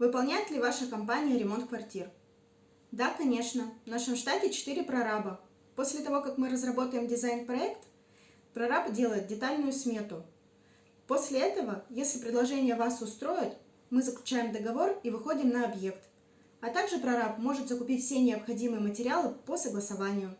Выполняет ли ваша компания ремонт квартир? Да, конечно. В нашем штате 4 прораба. После того, как мы разработаем дизайн-проект, прораб делает детальную смету. После этого, если предложение вас устроит, мы заключаем договор и выходим на объект. А также прораб может закупить все необходимые материалы по согласованию.